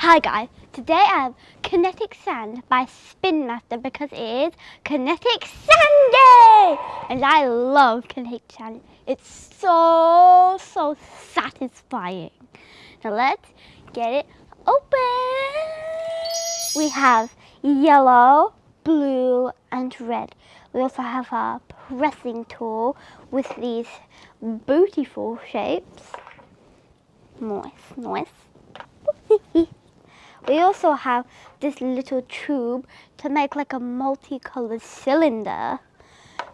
Hi guys, today I have Kinetic Sand by Spin Master because it is Kinetic Sand Day! And I love Kinetic Sand. It's so, so satisfying. So let's get it open. We have yellow, blue and red. We also have a pressing tool with these beautiful shapes. Nice, nice. We also have this little tube to make like a multicolored cylinder.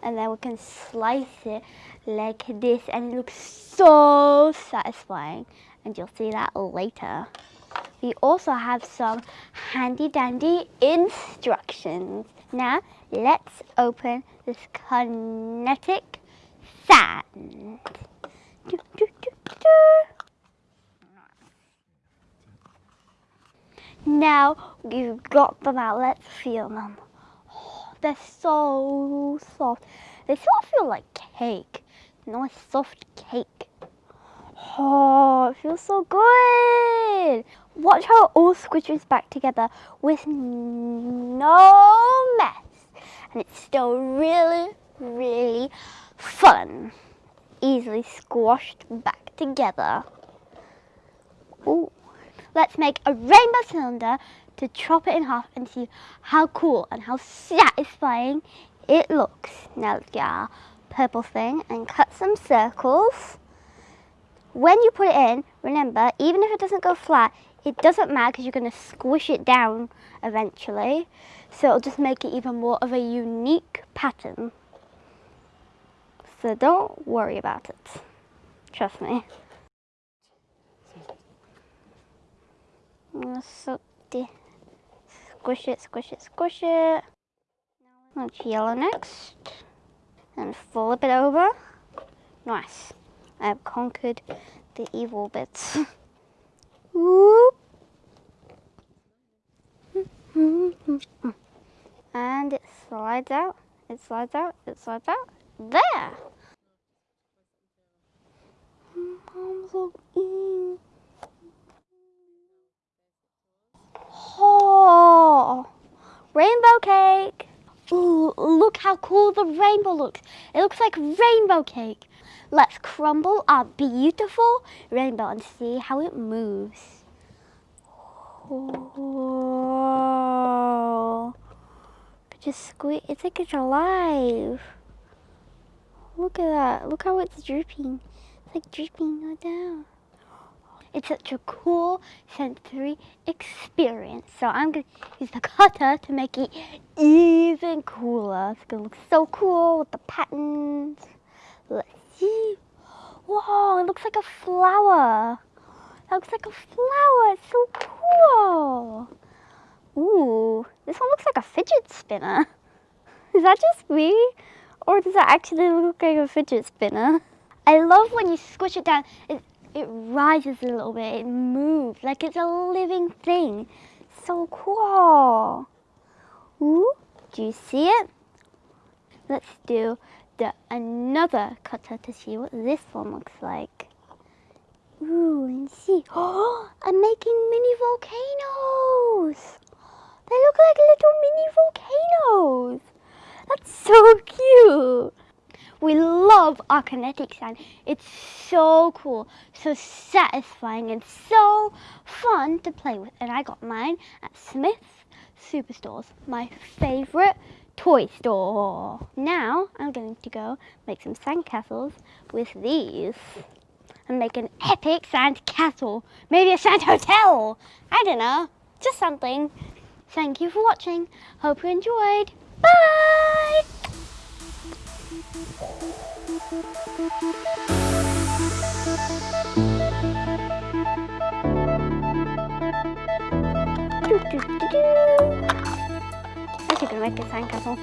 And then we can slice it like this and it looks so satisfying. And you'll see that later. We also have some handy dandy instructions. Now let's open this kinetic sand. Do, do, do, Now you've got them out, let's feel them. Oh, they're so soft. They sort of feel like cake. Nice soft cake. Oh, it feels so good. Watch how it all squishes back together with no mess. And it's still really, really fun. Easily squashed back together. Ooh. Let's make a rainbow cylinder to chop it in half and see how cool and how satisfying it looks. Now let's get our purple thing and cut some circles. When you put it in, remember, even if it doesn't go flat, it doesn't matter because you're going to squish it down eventually. So it'll just make it even more of a unique pattern. So don't worry about it. Trust me. So squish it, squish it, squish it. Let's yellow next. And flip it over. Nice. I have conquered the evil bits. Whoop. and it slides out, it slides out, it slides out. There! I'm so Oh, rainbow cake. Ooh, look how cool the rainbow looks. It looks like rainbow cake. Let's crumble our beautiful rainbow and see how it moves. Oh, just squeeze. It's like it's alive. Look at that. Look how it's dripping. It's like dripping all down. It's such a cool sensory experience. So I'm going to use the cutter to make it even cooler. It's going to look so cool with the patterns. Let's see. Whoa, it looks like a flower. That looks like a flower. It's so cool. Ooh, this one looks like a fidget spinner. Is that just me? Or does that actually look like a fidget spinner? I love when you squish it down. It, it rises a little bit, it moves like it's a living thing. So cool. Ooh, do you see it? Let's do the another cutter to see what this one looks like. Ooh, and see. Oh, I'm making mini volcanoes. They look like little mini volcanoes. That's so cute. We love our kinetic sand. It's so cool, so satisfying, and so fun to play with. And I got mine at Smyths Superstores, my favorite toy store. Now I'm going to go make some sand castles with these and make an epic sand castle. Maybe a sand hotel. I don't know, just something. Thank you for watching. Hope you enjoyed. Bye! I should gonna make a sandcastle.